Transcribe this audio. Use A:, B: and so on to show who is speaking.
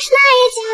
A: Schneider.